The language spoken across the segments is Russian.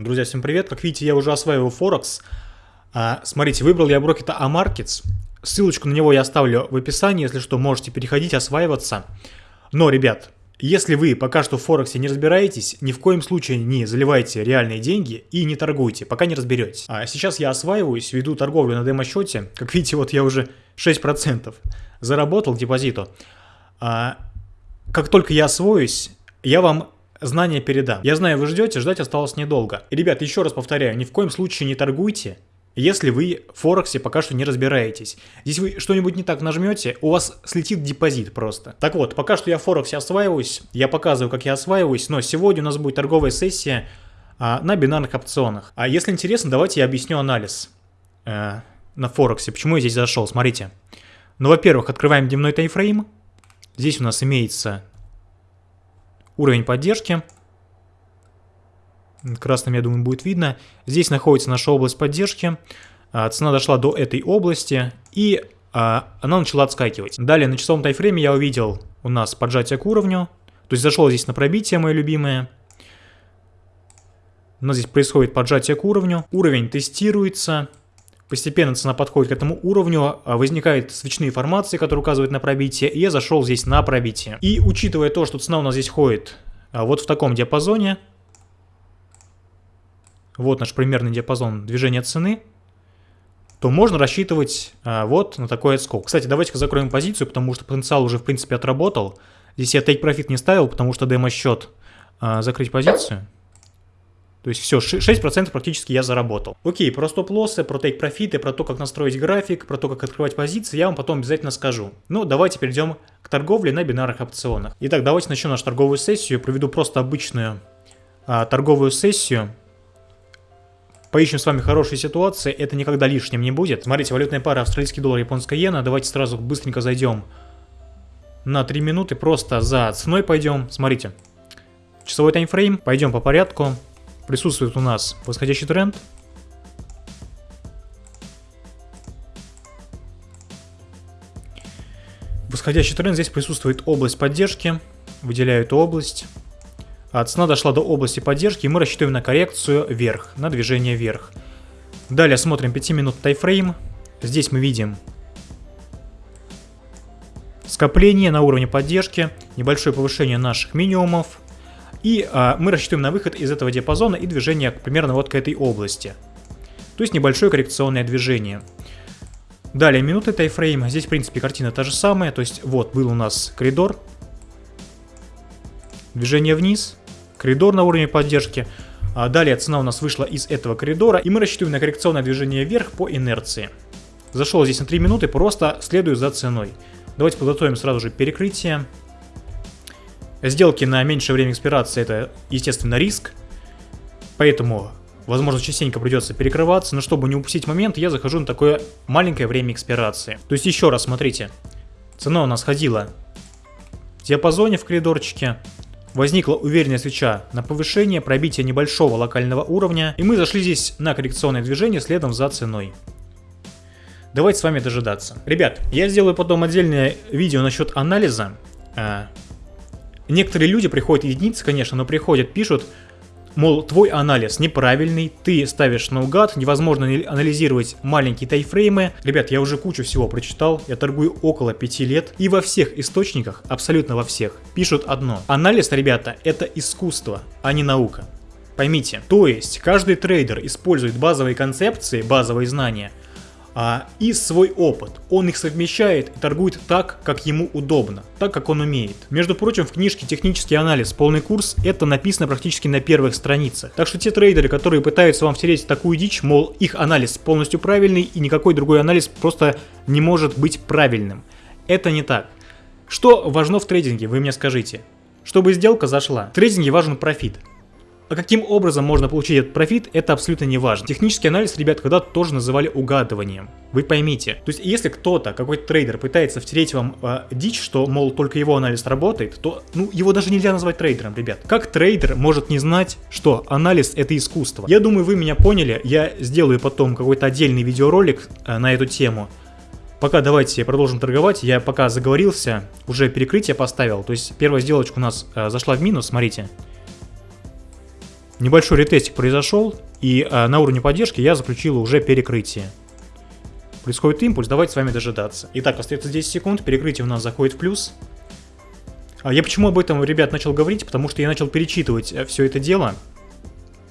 Друзья, всем привет! Как видите, я уже осваиваю Форекс. А, смотрите, выбрал я брокета Amarkets. Ссылочку на него я оставлю в описании, если что, можете переходить, осваиваться. Но, ребят, если вы пока что в Форексе не разбираетесь, ни в коем случае не заливайте реальные деньги и не торгуйте, пока не разберетесь. А сейчас я осваиваюсь, веду торговлю на демо-счете. Как видите, вот я уже 6% заработал депозиту. А, как только я освоюсь, я вам знания передам. Я знаю, вы ждете, ждать осталось недолго. И, ребят, еще раз повторяю, ни в коем случае не торгуйте, если вы в Форексе пока что не разбираетесь. Здесь вы что-нибудь не так нажмете, у вас слетит депозит просто. Так вот, пока что я в Форексе осваиваюсь, я показываю, как я осваиваюсь, но сегодня у нас будет торговая сессия а, на бинарных опционах. А если интересно, давайте я объясню анализ э, на Форексе, почему я здесь зашел. Смотрите. Ну, во-первых, открываем дневной таймфрейм. Здесь у нас имеется уровень поддержки. Красным, я думаю, будет видно. Здесь находится наша область поддержки. А, цена дошла до этой области и а, она начала отскакивать. Далее на часовом тайфрейме я увидел у нас поджатие к уровню. То есть зашел здесь на пробитие, мое любимое. У нас здесь происходит поджатие к уровню. Уровень тестируется. Постепенно цена подходит к этому уровню, а, возникают свечные формации, которые указывают на пробитие, и я зашел здесь на пробитие. И учитывая то, что цена у нас здесь ходит а, вот в таком диапазоне, вот наш примерный диапазон движения цены, то можно рассчитывать а, вот на такой отскок. Кстати, давайте-ка закроем позицию, потому что потенциал уже в принципе отработал. Здесь я take profit не ставил, потому что демо-счет закрыть позицию. То есть все, 6% практически я заработал. Окей, про стоп-лоссы, про тейк-профиты, про то, как настроить график, про то, как открывать позиции, я вам потом обязательно скажу. Ну, давайте перейдем к торговле на бинарных опционах. Итак, давайте начнем нашу торговую сессию. Проведу просто обычную а, торговую сессию. Поищем с вами хорошие ситуации, это никогда лишним не будет. Смотрите, валютная пара австралийский доллар, японская иена. Давайте сразу быстренько зайдем на 3 минуты, просто за ценой пойдем. Смотрите, часовой таймфрейм, пойдем по порядку присутствует у нас восходящий тренд. Восходящий тренд, здесь присутствует область поддержки, выделяю эту область. А цена дошла до области поддержки, и мы рассчитываем на коррекцию вверх, на движение вверх. Далее смотрим 5 минут тайфрейм. Здесь мы видим скопление на уровне поддержки, небольшое повышение наших минимумов, и а, мы рассчитываем на выход из этого диапазона и движение примерно вот к этой области. То есть небольшое коррекционное движение. Далее минуты тайфрейм. Здесь, в принципе, картина та же самая. То есть вот был у нас коридор. Движение вниз. Коридор на уровне поддержки. А далее цена у нас вышла из этого коридора. И мы рассчитываем на коррекционное движение вверх по инерции. Зашел здесь на 3 минуты, просто следую за ценой. Давайте подготовим сразу же перекрытие. Сделки на меньшее время экспирации это, естественно, риск. Поэтому, возможно, частенько придется перекрываться. Но чтобы не упустить момент, я захожу на такое маленькое время экспирации. То есть еще раз, смотрите. Цена у нас ходила в диапазоне в коридорчике. Возникла уверенная свеча на повышение, пробитие небольшого локального уровня. И мы зашли здесь на коррекционное движение следом за ценой. Давайте с вами дожидаться. Ребят, я сделаю потом отдельное видео насчет анализа. Некоторые люди приходят, единицы, конечно, но приходят, пишут, мол, твой анализ неправильный, ты ставишь наугад, невозможно анализировать маленькие тайфреймы. Ребят, я уже кучу всего прочитал, я торгую около 5 лет, и во всех источниках, абсолютно во всех, пишут одно. Анализ, ребята, это искусство, а не наука. Поймите, то есть каждый трейдер использует базовые концепции, базовые знания, а, и свой опыт. Он их совмещает и торгует так, как ему удобно, так, как он умеет. Между прочим, в книжке «Технический анализ. Полный курс» это написано практически на первых страницах. Так что те трейдеры, которые пытаются вам втереть такую дичь, мол, их анализ полностью правильный и никакой другой анализ просто не может быть правильным. Это не так. Что важно в трейдинге, вы мне скажите? Чтобы сделка зашла. В трейдинге важен профит. А каким образом можно получить этот профит, это абсолютно не важно. Технический анализ, ребят, когда-то тоже называли угадыванием. Вы поймите. То есть, если кто-то, какой-то трейдер пытается втереть вам э, дичь, что, мол, только его анализ работает, то, ну, его даже нельзя назвать трейдером, ребят. Как трейдер может не знать, что анализ это искусство? Я думаю, вы меня поняли. Я сделаю потом какой-то отдельный видеоролик э, на эту тему. Пока давайте продолжим торговать. Я пока заговорился, уже перекрытие поставил. То есть первая сделочка у нас э, зашла в минус, смотрите. Небольшой ретестик произошел, и э, на уровне поддержки я заключил уже перекрытие. Происходит импульс, давайте с вами дожидаться. Итак, остается 10 секунд, перекрытие у нас заходит в плюс. А я почему об этом, ребят, начал говорить? Потому что я начал перечитывать э, все это дело.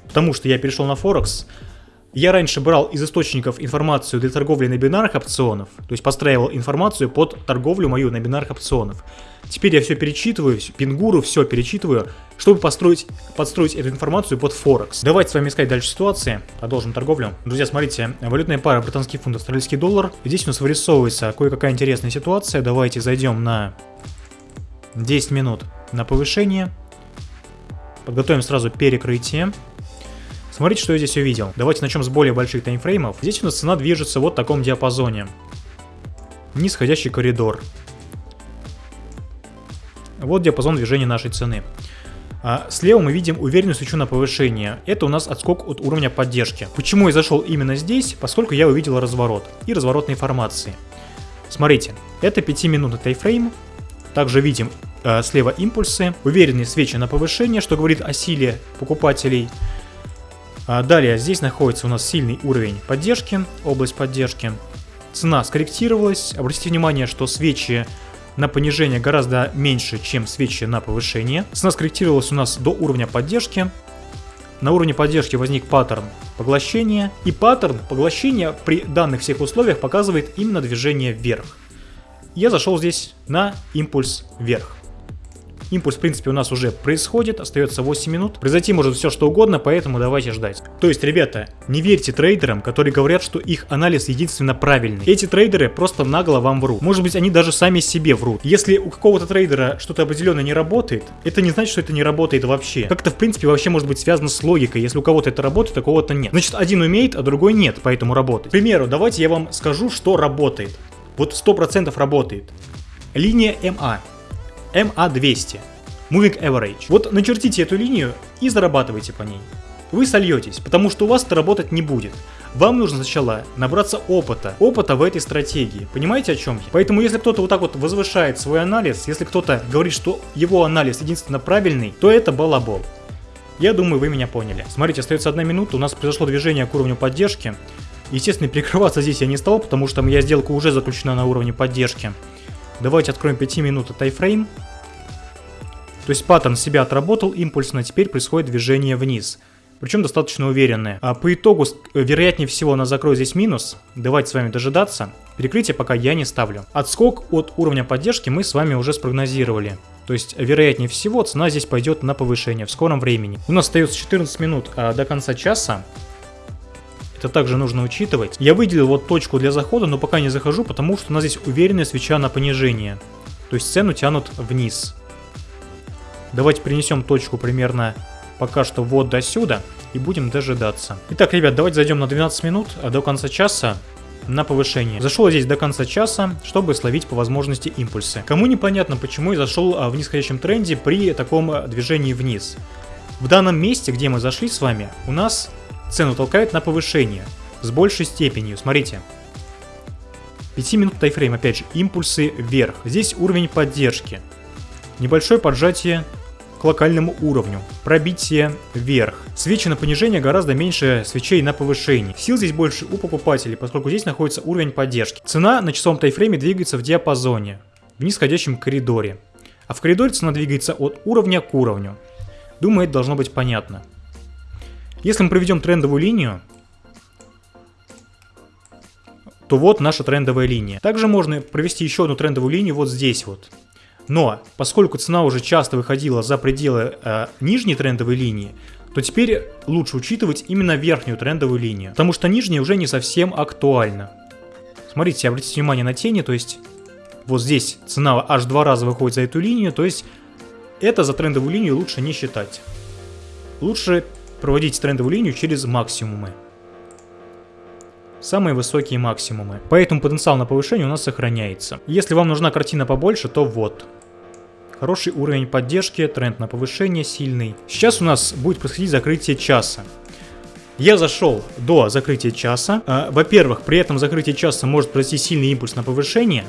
Потому что я перешел на Форекс. Я раньше брал из источников информацию для торговли на бинарных опционов, то есть подстраивал информацию под торговлю мою на бинарных опционов. Теперь я все перечитываю, пингуру, все перечитываю, чтобы построить, подстроить эту информацию под Форекс. Давайте с вами искать дальше ситуации, продолжим торговлю. Друзья, смотрите, валютная пара британский фунт, австралийский доллар. Здесь у нас вырисовывается кое-какая интересная ситуация. Давайте зайдем на 10 минут на повышение. Подготовим сразу перекрытие. Смотрите, что я здесь увидел. Давайте начнем с более больших таймфреймов. Здесь у нас цена движется вот в таком диапазоне. Нисходящий коридор. Вот диапазон движения нашей цены. А слева мы видим уверенную свечу на повышение. Это у нас отскок от уровня поддержки. Почему я зашел именно здесь? Поскольку я увидел разворот и разворотные формации. Смотрите, это 5-минутный тайфрейм. Также видим э, слева импульсы, уверенные свечи на повышение, что говорит о силе покупателей. А далее здесь находится у нас сильный уровень поддержки, область поддержки. Цена скорректировалась. Обратите внимание, что свечи на понижение гораздо меньше, чем свечи на повышение. Цена скорректировалась у нас до уровня поддержки. На уровне поддержки возник паттерн поглощения. И паттерн поглощения при данных всех условиях показывает именно движение вверх. Я зашел здесь на импульс вверх. Импульс, в принципе, у нас уже происходит, остается 8 минут. Произойти может все что угодно, поэтому давайте ждать. То есть, ребята, не верьте трейдерам, которые говорят, что их анализ единственно правильный. Эти трейдеры просто нагло вам врут. Может быть, они даже сами себе врут. Если у какого-то трейдера что-то определенно не работает, это не значит, что это не работает вообще. Как это, в принципе, вообще может быть связано с логикой. Если у кого-то это работает, а у кого-то нет. Значит, один умеет, а другой нет, поэтому работает. К примеру, давайте я вам скажу, что работает. Вот 100% работает. Линия МА. MA200. Moving Average. Вот начертите эту линию и зарабатывайте по ней. Вы сольетесь, потому что у вас это работать не будет. Вам нужно сначала набраться опыта, опыта в этой стратегии. Понимаете о чем я? Поэтому если кто-то вот так вот возвышает свой анализ, если кто-то говорит, что его анализ единственно правильный, то это балабол. Я думаю, вы меня поняли. Смотрите, остается одна минута, у нас произошло движение к уровню поддержки. Естественно, перекрываться здесь я не стал, потому что моя сделка уже заключена на уровне поддержки. Давайте откроем 5 минут тайфрейм. То есть паттерн себя отработал импульсно, теперь происходит движение вниз. Причем достаточно уверенное. А по итогу, э, вероятнее всего, она закроет здесь минус. Давайте с вами дожидаться. Перекрытие пока я не ставлю. Отскок от уровня поддержки мы с вами уже спрогнозировали. То есть, вероятнее всего, цена здесь пойдет на повышение в скором времени. У нас остается 14 минут а, до конца часа. Это также нужно учитывать. Я выделил вот точку для захода, но пока не захожу, потому что у нас здесь уверенная свеча на понижение. То есть цену тянут вниз. Давайте принесем точку примерно пока что вот до сюда и будем дожидаться. Итак, ребят, давайте зайдем на 12 минут а до конца часа на повышение. Зашел здесь до конца часа, чтобы словить по возможности импульсы. Кому непонятно, почему я зашел а, в нисходящем тренде при таком а, движении вниз. В данном месте, где мы зашли с вами, у нас цену толкает на повышение с большей степенью. Смотрите. 5 минут тайфрейм, опять же, импульсы вверх. Здесь уровень поддержки. Небольшое поджатие к локальному уровню. Пробитие вверх. Свечи на понижение гораздо меньше свечей на повышение. Сил здесь больше у покупателей, поскольку здесь находится уровень поддержки. Цена на часовом тайфрейме двигается в диапазоне, в нисходящем коридоре. А в коридоре цена двигается от уровня к уровню. Думаю, это должно быть понятно. Если мы проведем трендовую линию, то вот наша трендовая линия. Также можно провести еще одну трендовую линию вот здесь вот. Но поскольку цена уже часто выходила за пределы э, нижней трендовой линии, то теперь лучше учитывать именно верхнюю трендовую линию, потому что нижняя уже не совсем актуальна. Смотрите, обратите внимание на тени, то есть вот здесь цена аж два раза выходит за эту линию, то есть это за трендовую линию лучше не считать. Лучше проводить трендовую линию через максимумы. Самые высокие максимумы. Поэтому потенциал на повышение у нас сохраняется. Если вам нужна картина побольше, то вот. Хороший уровень поддержки, тренд на повышение сильный. Сейчас у нас будет происходить закрытие часа. Я зашел до закрытия часа. А, во-первых, при этом закрытии часа может произойти сильный импульс на повышение.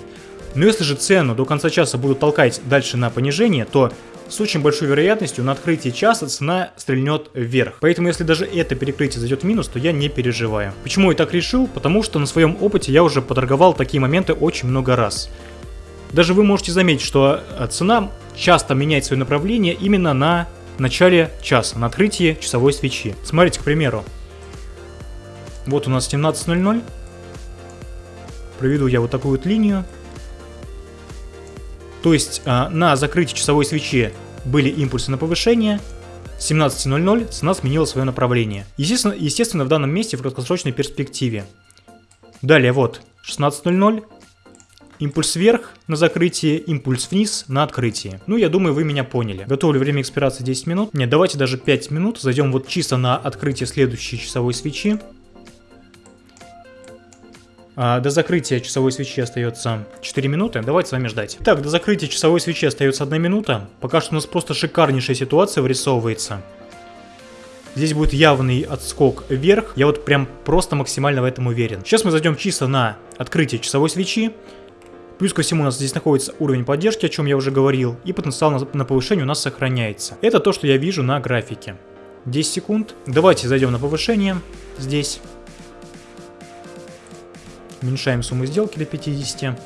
Но если же цену до конца часа будут толкать дальше на понижение, то с очень большой вероятностью на открытии часа цена стрельнет вверх. Поэтому если даже это перекрытие зайдет в минус, то я не переживаю. Почему я так решил? Потому что на своем опыте я уже поторговал такие моменты очень много раз. Даже вы можете заметить, что э, цена часто меняет свое направление именно на начале часа, на открытии часовой свечи. Смотрите, к примеру. Вот у нас 17.00. Проведу я вот такую вот линию. То есть э, на закрытии часовой свечи были импульсы на повышение. 17.00 цена сменила свое направление. Естественно, естественно, в данном месте в краткосрочной перспективе. Далее вот 16.00 Импульс вверх на закрытие, импульс вниз на открытие. Ну, я думаю, вы меня поняли. Готовлю время экспирации 10 минут. Нет, давайте даже 5 минут. Зайдем вот чисто на открытие следующей часовой свечи. А, до закрытия часовой свечи остается 4 минуты. Давайте с вами ждать. Так, до закрытия часовой свечи остается 1 минута. Пока что у нас просто шикарнейшая ситуация вырисовывается. Здесь будет явный отскок вверх. Я вот прям просто максимально в этом уверен. Сейчас мы зайдем чисто на открытие часовой свечи. Плюс ко всему у нас здесь находится уровень поддержки, о чем я уже говорил, и потенциал на, повышение у нас сохраняется. Это то, что я вижу на графике. 10 секунд. Давайте зайдем на повышение здесь. Уменьшаем сумму сделки до 50.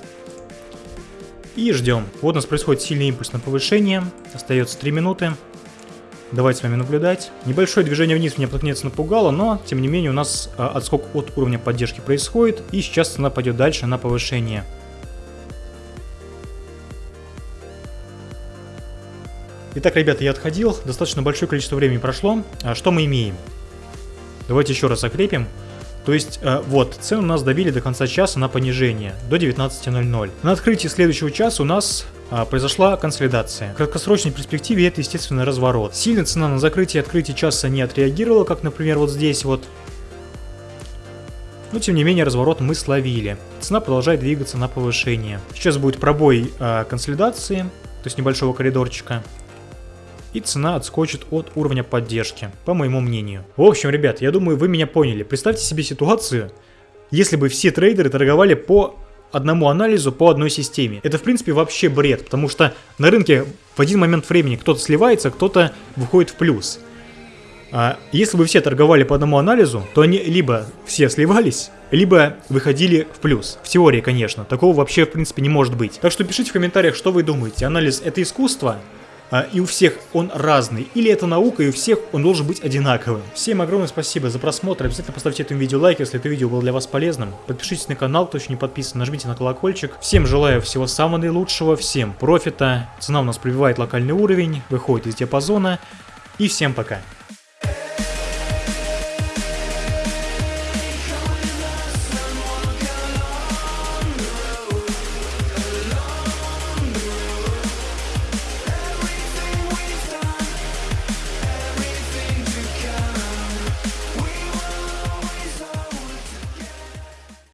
И ждем. Вот у нас происходит сильный импульс на повышение. Остается 3 минуты. Давайте с вами наблюдать. Небольшое движение вниз меня наконец напугало, но тем не менее у нас а, отскок от уровня поддержки происходит. И сейчас цена пойдет дальше на повышение. Итак, ребята, я отходил, достаточно большое количество времени прошло. А что мы имеем? Давайте еще раз закрепим. То есть, э, вот, цену нас добили до конца часа на понижение, до 19.00. На открытии следующего часа у нас э, произошла консолидация. В краткосрочной перспективе это, естественно, разворот. Сильно цена на закрытие и открытие часа не отреагировала, как, например, вот здесь вот. Но, тем не менее, разворот мы словили. Цена продолжает двигаться на повышение. Сейчас будет пробой э, консолидации, то есть небольшого коридорчика и цена отскочит от уровня поддержки, по моему мнению. В общем, ребят, я думаю, вы меня поняли. Представьте себе ситуацию, если бы все трейдеры торговали по одному анализу по одной системе. Это, в принципе, вообще бред, потому что на рынке в один момент времени кто-то сливается, кто-то выходит в плюс. А если бы все торговали по одному анализу, то они либо все сливались, либо выходили в плюс. В теории, конечно. Такого вообще, в принципе, не может быть. Так что пишите в комментариях, что вы думаете. Анализ это искусство? А, и у всех он разный, или это наука, и у всех он должен быть одинаковым. Всем огромное спасибо за просмотр, обязательно поставьте этому видео лайк, если это видео было для вас полезным. Подпишитесь на канал, кто еще не подписан, нажмите на колокольчик. Всем желаю всего самого наилучшего, всем профита, цена у нас пробивает локальный уровень, выходит из диапазона, и всем пока.